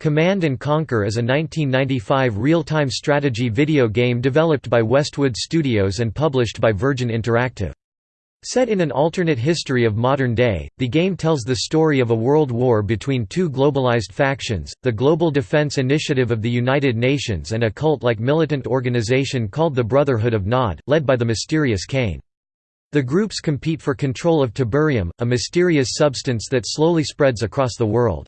Command & Conquer is a 1995 real-time strategy video game developed by Westwood Studios and published by Virgin Interactive. Set in an alternate history of modern day, the game tells the story of a world war between two globalized factions, the Global Defense Initiative of the United Nations and a cult-like militant organization called the Brotherhood of Nod, led by the mysterious Kane. The groups compete for control of tiberium, a mysterious substance that slowly spreads across the world.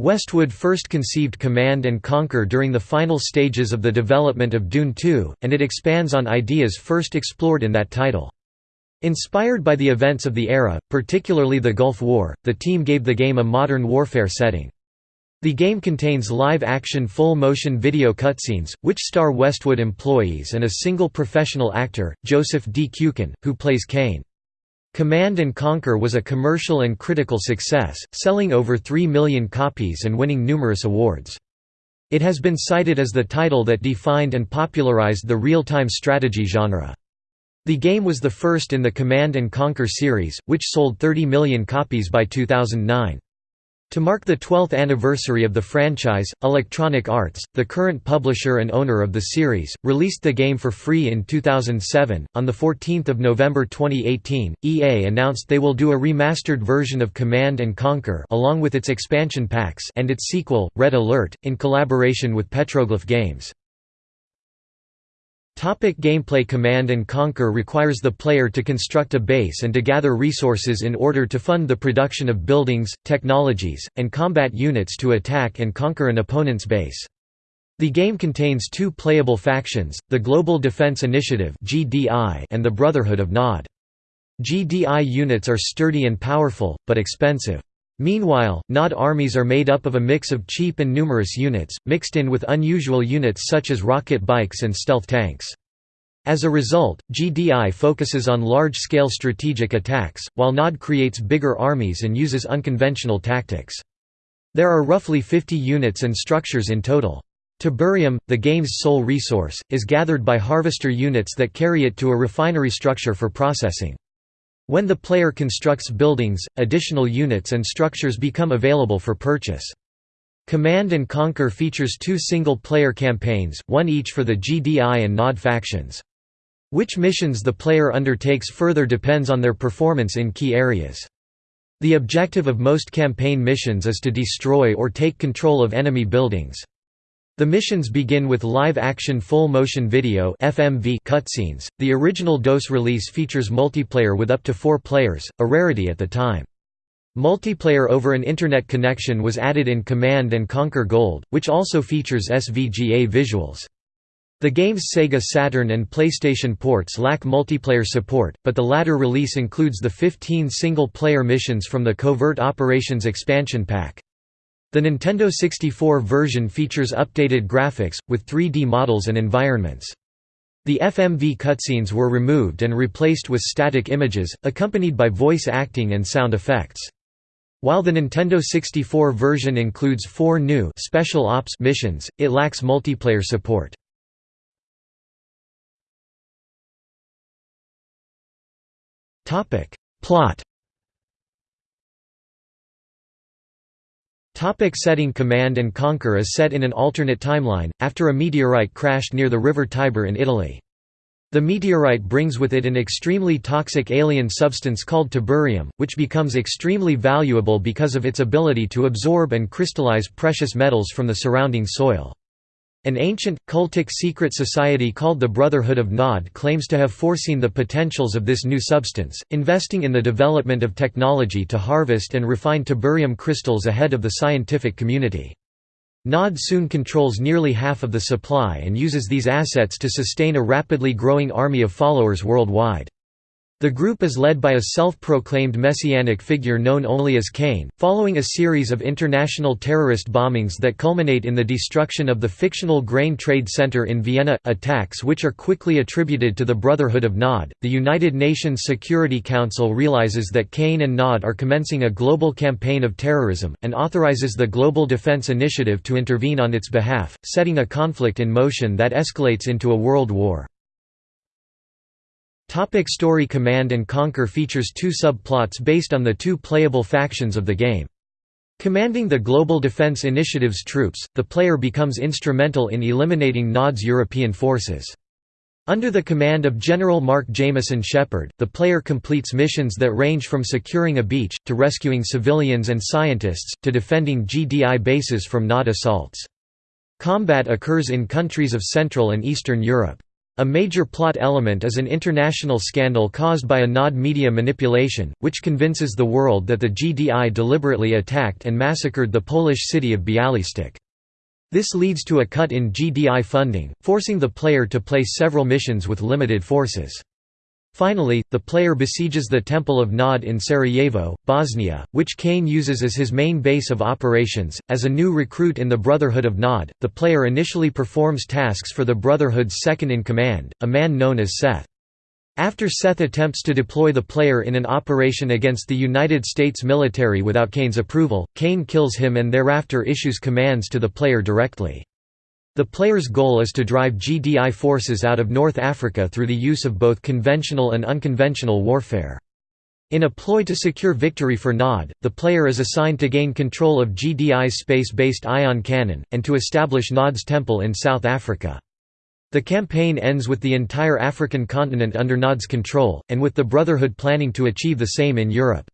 Westwood first conceived Command & Conquer during the final stages of the development of Dune 2, and it expands on ideas first explored in that title. Inspired by the events of the era, particularly the Gulf War, the team gave the game a modern warfare setting. The game contains live-action full-motion video cutscenes, which star Westwood employees and a single professional actor, Joseph D. Kucan, who plays Kane. Command & Conquer was a commercial and critical success, selling over 3 million copies and winning numerous awards. It has been cited as the title that defined and popularized the real-time strategy genre. The game was the first in the Command & Conquer series, which sold 30 million copies by 2009. To mark the 12th anniversary of the franchise, Electronic Arts, the current publisher and owner of the series, released the game for free in 2007. On the 14th of November 2018, EA announced they will do a remastered version of Command and Conquer along with its expansion packs and its sequel, Red Alert, in collaboration with Petroglyph Games. Topic gameplay Command & Conquer requires the player to construct a base and to gather resources in order to fund the production of buildings, technologies, and combat units to attack and conquer an opponent's base. The game contains two playable factions, the Global Defense Initiative and the Brotherhood of Nod. GDI units are sturdy and powerful, but expensive. Meanwhile, Nod armies are made up of a mix of cheap and numerous units, mixed in with unusual units such as rocket bikes and stealth tanks. As a result, GDI focuses on large-scale strategic attacks, while Nod creates bigger armies and uses unconventional tactics. There are roughly 50 units and structures in total. Tiberium, the game's sole resource, is gathered by harvester units that carry it to a refinery structure for processing. When the player constructs buildings, additional units and structures become available for purchase. Command & Conquer features two single-player campaigns, one each for the GDI and NOD factions. Which missions the player undertakes further depends on their performance in key areas. The objective of most campaign missions is to destroy or take control of enemy buildings. The missions begin with live-action full-motion video (FMV) cutscenes. The original DOS release features multiplayer with up to 4 players, a rarity at the time. Multiplayer over an internet connection was added in Command & Conquer Gold, which also features SVGA visuals. The game's Sega Saturn and PlayStation ports lack multiplayer support, but the latter release includes the 15 single-player missions from the Covert Operations expansion pack. The Nintendo 64 version features updated graphics, with 3D models and environments. The FMV cutscenes were removed and replaced with static images, accompanied by voice acting and sound effects. While the Nintendo 64 version includes four new Special Ops missions, it lacks multiplayer support. Plot Topic setting Command & Conquer is set in an alternate timeline, after a meteorite crashed near the river Tiber in Italy. The meteorite brings with it an extremely toxic alien substance called tiberium, which becomes extremely valuable because of its ability to absorb and crystallize precious metals from the surrounding soil. An ancient, cultic secret society called the Brotherhood of Nod claims to have foreseen the potentials of this new substance, investing in the development of technology to harvest and refine tiberium crystals ahead of the scientific community. Nod soon controls nearly half of the supply and uses these assets to sustain a rapidly growing army of followers worldwide. The group is led by a self-proclaimed messianic figure known only as Kane, following a series of international terrorist bombings that culminate in the destruction of the fictional grain trade center in Vienna, attacks which are quickly attributed to the Brotherhood of Nod. The United Nations Security Council realizes that Kane and Nod are commencing a global campaign of terrorism, and authorizes the Global Defense Initiative to intervene on its behalf, setting a conflict in motion that escalates into a world war. Topic story Command & Conquer features two subplots based on the two playable factions of the game. Commanding the Global Defense Initiative's troops, the player becomes instrumental in eliminating Nod's European forces. Under the command of General Mark Jameson Shepard, the player completes missions that range from securing a beach, to rescuing civilians and scientists, to defending GDI bases from Nod assaults. Combat occurs in countries of Central and Eastern Europe. A major plot element is an international scandal caused by a Nod media manipulation, which convinces the world that the GDI deliberately attacked and massacred the Polish city of Bialystok. This leads to a cut in GDI funding, forcing the player to play several missions with limited forces. Finally, the player besieges the Temple of Nod in Sarajevo, Bosnia, which Kane uses as his main base of operations. As a new recruit in the Brotherhood of Nod, the player initially performs tasks for the Brotherhood's second in command, a man known as Seth. After Seth attempts to deploy the player in an operation against the United States military without Kane's approval, Kane kills him and thereafter issues commands to the player directly. The player's goal is to drive GDI forces out of North Africa through the use of both conventional and unconventional warfare. In a ploy to secure victory for Nod, the player is assigned to gain control of GDI's space-based ion cannon, and to establish Nod's temple in South Africa. The campaign ends with the entire African continent under Nod's control, and with the Brotherhood planning to achieve the same in Europe.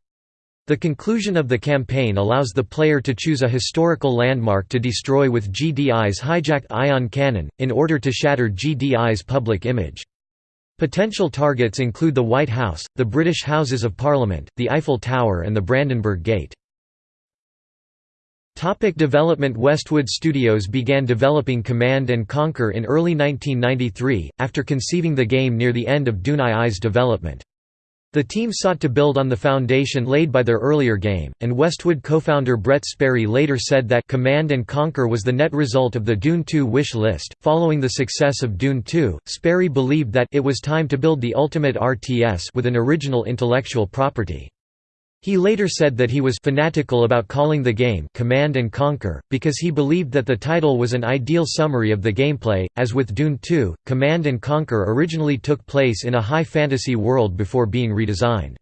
The conclusion of the campaign allows the player to choose a historical landmark to destroy with GDI's hijacked ion cannon, in order to shatter GDI's public image. Potential targets include the White House, the British Houses of Parliament, the Eiffel Tower and the Brandenburg Gate. Topic development Westwood Studios began developing Command & Conquer in early 1993, after conceiving the game near the end of Dune II's development. The team sought to build on the foundation laid by their earlier game, and Westwood co-founder Brett Sperry later said that Command & Conquer was the net result of the Dune 2 wish list. Following the success of Dune 2, Sperry believed that it was time to build the ultimate RTS with an original intellectual property. He later said that he was fanatical about calling the game Command and Conquer, because he believed that the title was an ideal summary of the gameplay. As with Dune 2, Command and Conquer originally took place in a high fantasy world before being redesigned.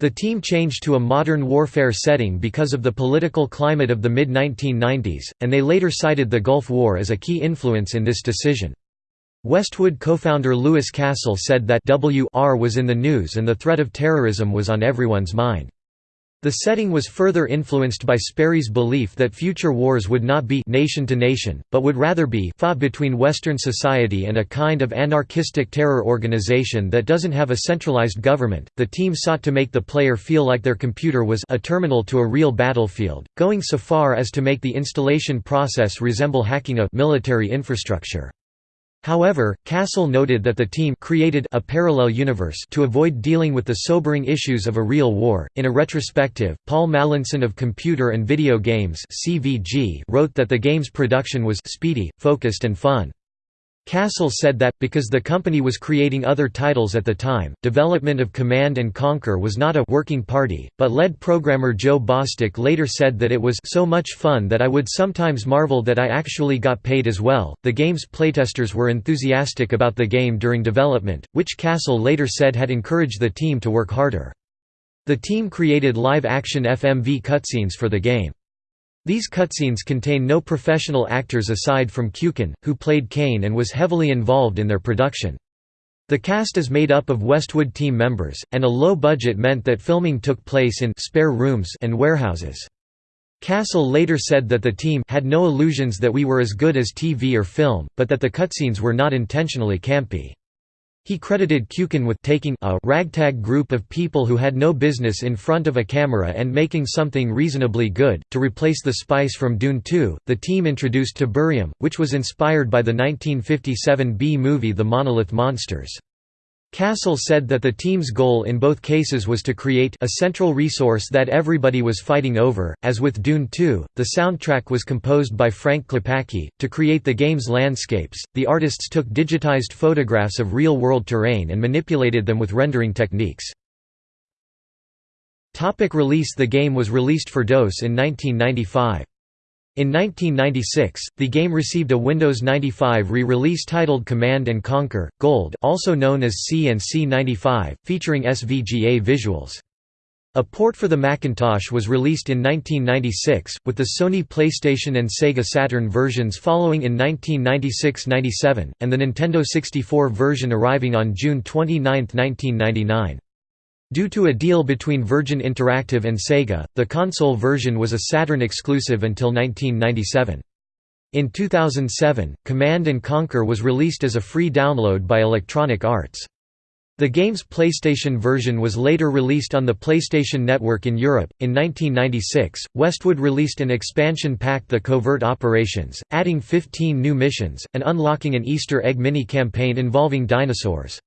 The team changed to a modern warfare setting because of the political climate of the mid-1990s, and they later cited the Gulf War as a key influence in this decision. Westwood co-founder Louis Castle said that WR was in the news and the threat of terrorism was on everyone's mind. The setting was further influenced by Sperry's belief that future wars would not be nation to nation, but would rather be fought between Western society and a kind of anarchistic terror organization that doesn't have a centralized government. The team sought to make the player feel like their computer was a terminal to a real battlefield, going so far as to make the installation process resemble hacking a military infrastructure. However, Castle noted that the team created a parallel universe to avoid dealing with the sobering issues of a real war. In a retrospective, Paul Mallinson of Computer and Video Games (CVG) wrote that the game's production was speedy, focused and fun. Castle said that, because the company was creating other titles at the time, development of Command & Conquer was not a «working party», but lead programmer Joe Bostic later said that it was «so much fun that I would sometimes marvel that I actually got paid as well». The game's playtesters were enthusiastic about the game during development, which Castle later said had encouraged the team to work harder. The team created live-action FMV cutscenes for the game. These cutscenes contain no professional actors aside from Kucan, who played Kane and was heavily involved in their production. The cast is made up of Westwood team members, and a low budget meant that filming took place in spare rooms and warehouses. Castle later said that the team had no illusions that we were as good as TV or film, but that the cutscenes were not intentionally campy. He credited Kucan with taking a ragtag group of people who had no business in front of a camera and making something reasonably good. To replace the spice from Dune 2, the team introduced Tiberium, which was inspired by the 1957 B movie The Monolith Monsters. Castle said that the team's goal in both cases was to create a central resource that everybody was fighting over. As with Dune 2, the soundtrack was composed by Frank Klepacki. To create the game's landscapes, the artists took digitized photographs of real world terrain and manipulated them with rendering techniques. Topic release The game was released for DOS in 1995. In 1996, the game received a Windows 95 re-release titled Command & Conquer, Gold also known as C and C95, featuring SVGA visuals. A port for the Macintosh was released in 1996, with the Sony PlayStation and Sega Saturn versions following in 1996–97, and the Nintendo 64 version arriving on June 29, 1999. Due to a deal between Virgin Interactive and Sega, the console version was a Saturn exclusive until 1997. In 2007, Command & Conquer was released as a free download by Electronic Arts. The game's PlayStation version was later released on the PlayStation Network in Europe. In 1996, Westwood released an expansion pack The Covert Operations, adding 15 new missions, and unlocking an Easter egg mini-campaign involving dinosaurs.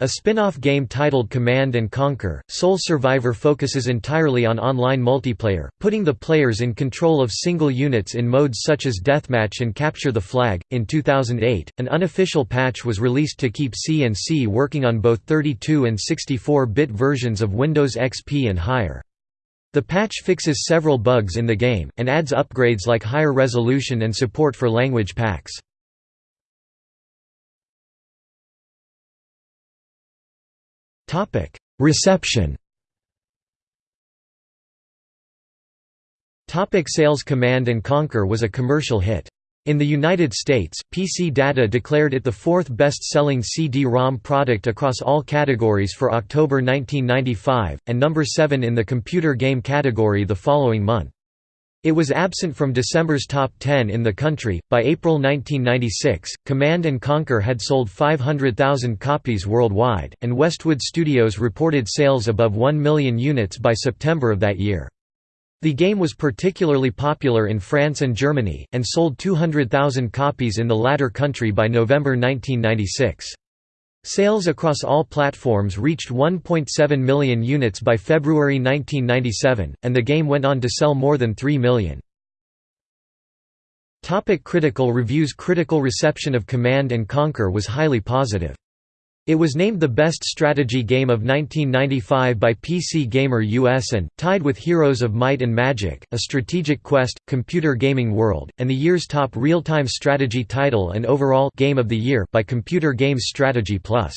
A spin-off game titled Command & Conquer, Sole Survivor focuses entirely on online multiplayer, putting the players in control of single units in modes such as Deathmatch and Capture the Flag. In 2008, an unofficial patch was released to keep C&C working on both 32 and 64-bit versions of Windows XP and higher. The patch fixes several bugs in the game, and adds upgrades like higher resolution and support for language packs. Topic: Reception. Topic sales Command & Conquer was a commercial hit. In the United States, PC Data declared it the fourth best-selling CD-ROM product across all categories for October 1995, and number 7 in the computer game category the following month. It was absent from December's top 10 in the country. By April 1996, Command and Conquer had sold 500,000 copies worldwide, and Westwood Studios reported sales above 1 million units by September of that year. The game was particularly popular in France and Germany, and sold 200,000 copies in the latter country by November 1996. Sales across all platforms reached 1.7 million units by February 1997, and the game went on to sell more than 3 million. Topic critical reviews Critical reception of Command & Conquer was highly positive. It was named the best strategy game of 1995 by PC Gamer US and, tied with Heroes of Might and Magic, A Strategic Quest, Computer Gaming World, and the year's top real-time strategy title and overall Game of the Year by Computer Games Strategy Plus.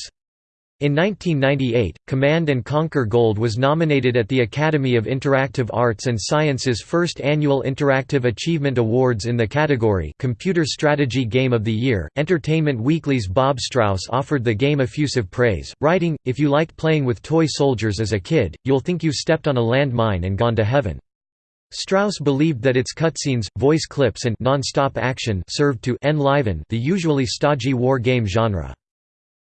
In 1998, Command & Conquer Gold was nominated at the Academy of Interactive Arts and Sciences' first annual Interactive Achievement Awards in the category Computer Strategy Game of the Year. Entertainment Weekly's Bob Strauss offered the game effusive praise, writing, If you liked playing with toy soldiers as a kid, you'll think you've stepped on a landmine and gone to heaven. Strauss believed that its cutscenes, voice clips and non-stop action served to enliven the usually stodgy war game genre.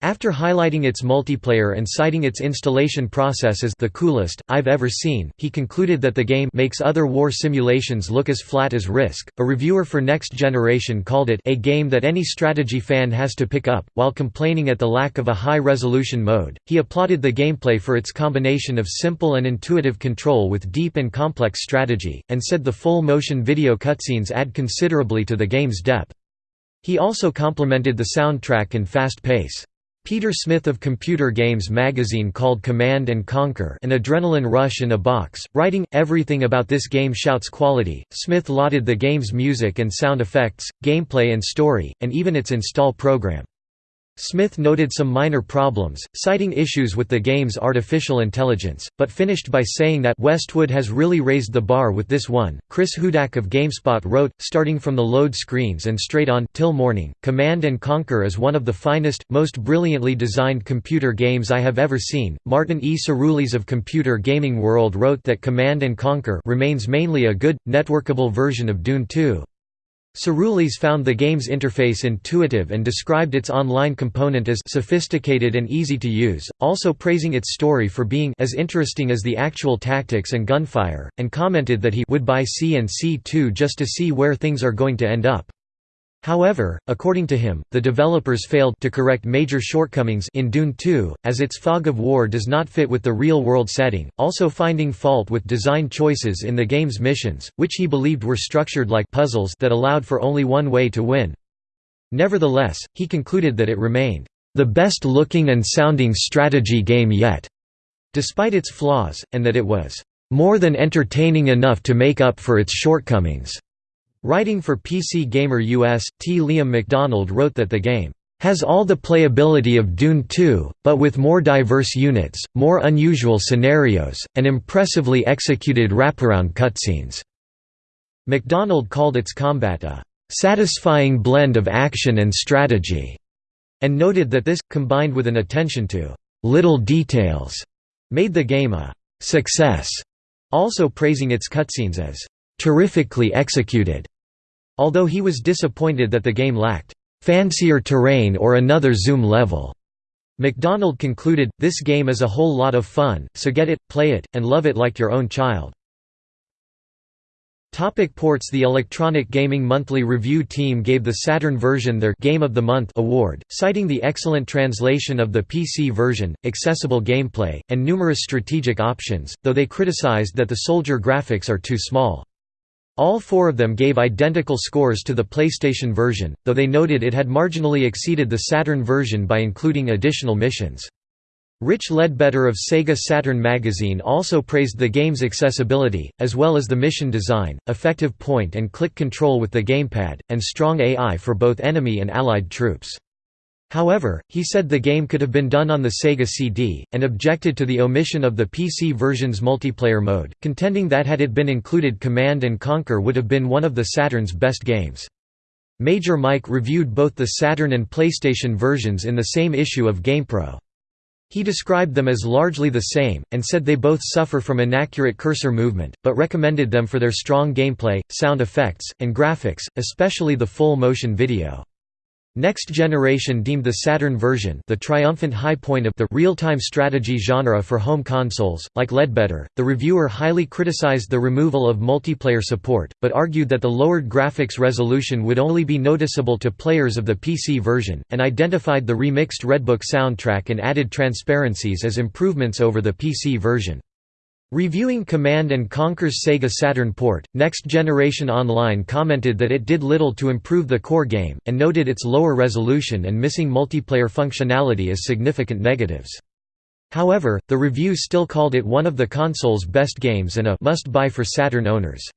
After highlighting its multiplayer and citing its installation process as the coolest I've ever seen, he concluded that the game makes other war simulations look as flat as Risk. A reviewer for Next Generation called it a game that any strategy fan has to pick up. While complaining at the lack of a high-resolution mode, he applauded the gameplay for its combination of simple and intuitive control with deep and complex strategy, and said the full-motion video cutscenes add considerably to the game's depth. He also complimented the soundtrack and fast pace. Peter Smith of Computer Games magazine called Command & Conquer an adrenaline rush in a box, writing, Everything about this game shouts quality. Smith lauded the game's music and sound effects, gameplay and story, and even its install program. Smith noted some minor problems, citing issues with the game's artificial intelligence, but finished by saying that Westwood has really raised the bar with this one. Chris Hudak of GameSpot wrote, starting from the load screens and straight on till morning, Command and Conquer is one of the finest, most brilliantly designed computer games I have ever seen. Martin E. Cirulis of Computer Gaming World wrote that Command and Conquer remains mainly a good, networkable version of Dune 2. Cirulis found the game's interface intuitive and described its online component as sophisticated and easy to use, also praising its story for being as interesting as the actual tactics and gunfire, and commented that he would buy C and C2 just to see where things are going to end up. However, according to him, the developers failed to correct major shortcomings in Dune 2, as its fog of war does not fit with the real-world setting, also finding fault with design choices in the game's missions, which he believed were structured like puzzles that allowed for only one way to win. Nevertheless, he concluded that it remained, "...the best-looking and sounding strategy game yet", despite its flaws, and that it was, "...more than entertaining enough to make up for its shortcomings." Writing for PC Gamer US, T. Liam McDonald wrote that the game has all the playability of Dune 2, but with more diverse units, more unusual scenarios, and impressively executed wraparound cutscenes." McDonald called its combat a "...satisfying blend of action and strategy", and noted that this, combined with an attention to "...little details", made the game a "...success", also praising its cutscenes as "...terrifically executed", although he was disappointed that the game lacked fancier terrain or another zoom level. McDonald concluded, this game is a whole lot of fun, so get it, play it, and love it like your own child. Topic ports The Electronic Gaming Monthly Review team gave the Saturn version their Game of the Month award, citing the excellent translation of the PC version, accessible gameplay, and numerous strategic options, though they criticized that the soldier graphics are too small. All four of them gave identical scores to the PlayStation version, though they noted it had marginally exceeded the Saturn version by including additional missions. Rich Leadbetter of Sega Saturn magazine also praised the game's accessibility, as well as the mission design, effective point-and-click control with the gamepad, and strong AI for both enemy and allied troops. However, he said the game could have been done on the Sega CD, and objected to the omission of the PC version's multiplayer mode, contending that had it been included Command & Conquer would have been one of the Saturn's best games. Major Mike reviewed both the Saturn and PlayStation versions in the same issue of GamePro. He described them as largely the same, and said they both suffer from inaccurate cursor movement, but recommended them for their strong gameplay, sound effects, and graphics, especially the full motion video. Next Generation deemed the Saturn version the triumphant high point of the real-time strategy genre for home consoles. Like Leadbetter, the reviewer highly criticized the removal of multiplayer support, but argued that the lowered graphics resolution would only be noticeable to players of the PC version, and identified the remixed Redbook soundtrack and added transparencies as improvements over the PC version. Reviewing Command & Conquer's Sega Saturn port, Next Generation Online commented that it did little to improve the core game, and noted its lower resolution and missing multiplayer functionality as significant negatives. However, the review still called it one of the console's best games and a must-buy for Saturn owners.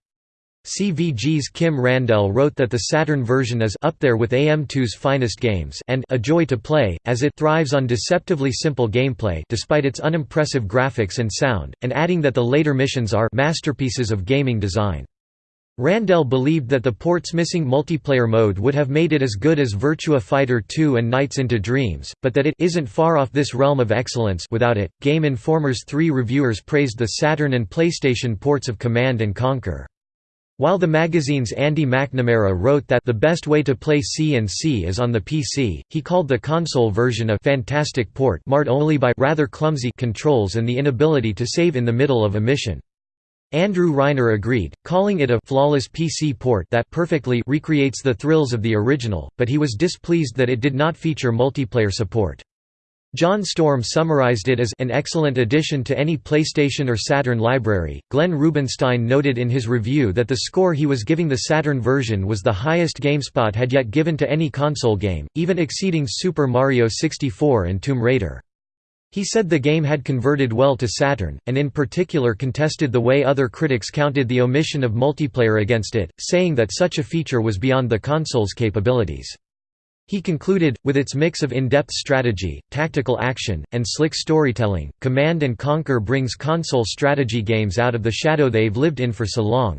CVG's Kim Randell wrote that the Saturn version is up there with AM2's finest games and a joy to play, as it thrives on deceptively simple gameplay despite its unimpressive graphics and sound, and adding that the later missions are masterpieces of gaming design. Randell believed that the port's missing multiplayer mode would have made it as good as Virtua Fighter 2 and Nights into Dreams, but that it isn't far off this realm of excellence without it. Game Informer's three reviewers praised the Saturn and PlayStation ports of Command & Conquer. While the magazine's Andy McNamara wrote that the best way to play C&C is on the PC, he called the console version a «fantastic port» marred only by «rather clumsy» controls and the inability to save in the middle of a mission. Andrew Reiner agreed, calling it a «flawless PC port that perfectly recreates the thrills of the original», but he was displeased that it did not feature multiplayer support. John Storm summarized it as an excellent addition to any PlayStation or Saturn library. Glenn Rubinstein noted in his review that the score he was giving the Saturn version was the highest GameSpot had yet given to any console game, even exceeding Super Mario 64 and Tomb Raider. He said the game had converted well to Saturn, and in particular contested the way other critics counted the omission of multiplayer against it, saying that such a feature was beyond the console's capabilities. He concluded, with its mix of in-depth strategy, tactical action, and slick storytelling, Command & Conquer brings console strategy games out of the shadow they've lived in for so long.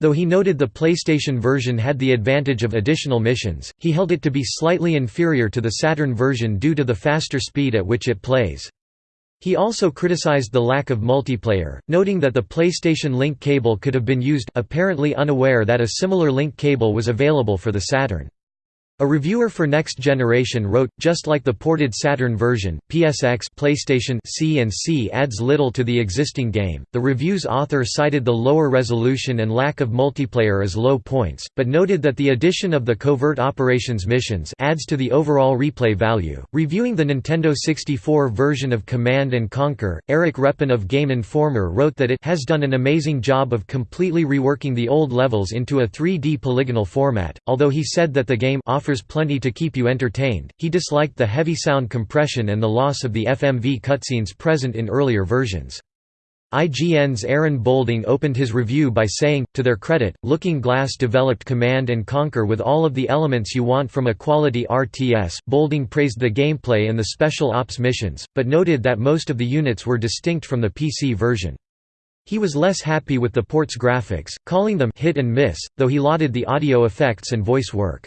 Though he noted the PlayStation version had the advantage of additional missions, he held it to be slightly inferior to the Saturn version due to the faster speed at which it plays. He also criticized the lack of multiplayer, noting that the PlayStation Link cable could have been used apparently unaware that a similar link cable was available for the Saturn. A reviewer for Next Generation wrote, just like the ported Saturn version, PSX PlayStation C&C adds little to the existing game. The review's author cited the lower resolution and lack of multiplayer as low points, but noted that the addition of the covert operations missions adds to the overall replay value. Reviewing the Nintendo 64 version of Command and Conquer, Eric Reppen of Game Informer wrote that it has done an amazing job of completely reworking the old levels into a 3D polygonal format, although he said that the game offers offers plenty to keep you entertained. He disliked the heavy sound compression and the loss of the FMV cutscenes present in earlier versions. IGN's Aaron Boulding opened his review by saying, to their credit, Looking Glass developed Command & Conquer with all of the elements you want from a quality RTS. Boulding praised the gameplay and the special ops missions, but noted that most of the units were distinct from the PC version. He was less happy with the port's graphics, calling them hit and miss, though he lauded the audio effects and voice work.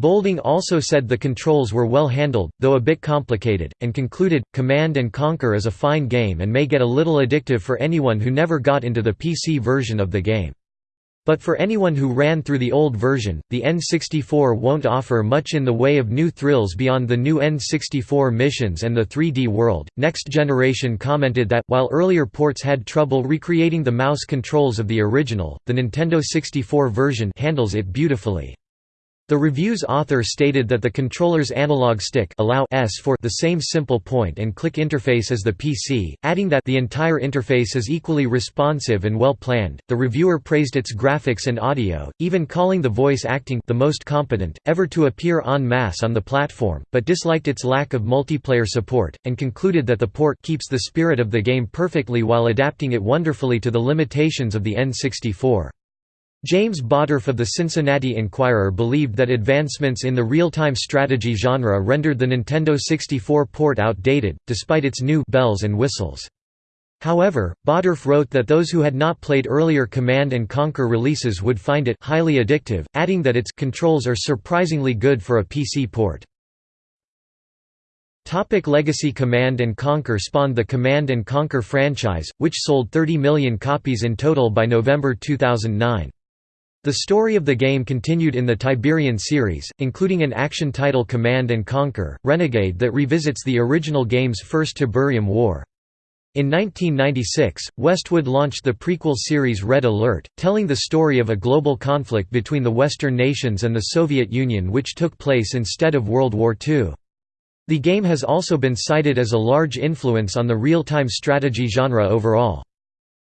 Boulding also said the controls were well handled, though a bit complicated, and concluded, Command & Conquer is a fine game and may get a little addictive for anyone who never got into the PC version of the game. But for anyone who ran through the old version, the N64 won't offer much in the way of new thrills beyond the new N64 missions and the 3D world. Next Generation commented that, while earlier ports had trouble recreating the mouse controls of the original, the Nintendo 64 version handles it beautifully. The review's author stated that the controller's analog stick allow S for the same simple point-and-click interface as the PC, adding that the entire interface is equally responsive and well planned. The reviewer praised its graphics and audio, even calling the voice acting the most competent ever to appear en masse on the platform, but disliked its lack of multiplayer support, and concluded that the port keeps the spirit of the game perfectly while adapting it wonderfully to the limitations of the N64. James Bottorff of the Cincinnati Enquirer believed that advancements in the real-time strategy genre rendered the Nintendo 64 port outdated, despite its new bells and whistles. However, Bottorff wrote that those who had not played earlier Command & Conquer releases would find it highly addictive, adding that its controls are surprisingly good for a PC port. Topic Legacy Command & Conquer spawned the Command & Conquer franchise, which sold 30 million copies in total by November 2009. The story of the game continued in the Tiberian series, including an action title Command & Conquer, Renegade that revisits the original game's first Tiberium War. In 1996, Westwood launched the prequel series Red Alert, telling the story of a global conflict between the Western nations and the Soviet Union which took place instead of World War II. The game has also been cited as a large influence on the real-time strategy genre overall.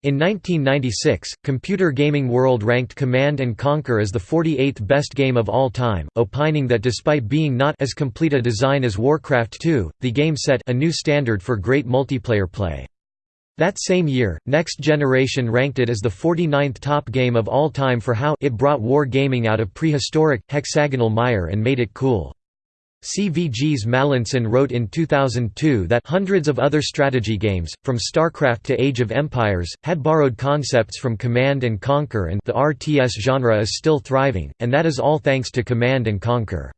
In 1996, Computer Gaming World ranked Command & Conquer as the 48th best game of all time, opining that despite being not as complete a design as Warcraft 2, the game set a new standard for great multiplayer play. That same year, Next Generation ranked it as the 49th top game of all time for how it brought war gaming out of prehistoric, hexagonal mire and made it cool. CVG's Mallinson wrote in 2002 that hundreds of other strategy games, from StarCraft to Age of Empires, had borrowed concepts from Command & Conquer and the RTS genre is still thriving, and that is all thanks to Command & Conquer.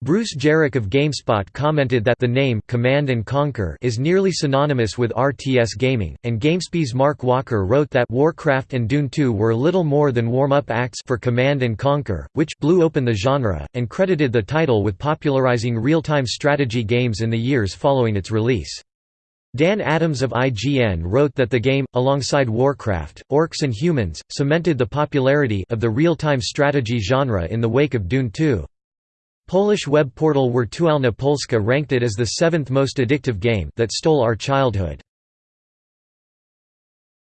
Bruce Geryk of GameSpot commented that the name Command & Conquer is nearly synonymous with RTS gaming, and GameSpy's Mark Walker wrote that Warcraft and Dune 2 were little more than warm-up acts for Command & Conquer, which blew open the genre, and credited the title with popularizing real-time strategy games in the years following its release. Dan Adams of IGN wrote that the game, alongside Warcraft, Orcs and Humans, cemented the popularity of the real-time strategy genre in the wake of Dune 2. Polish web portal Wirtualna Polska ranked it as the seventh most addictive game that stole our childhood.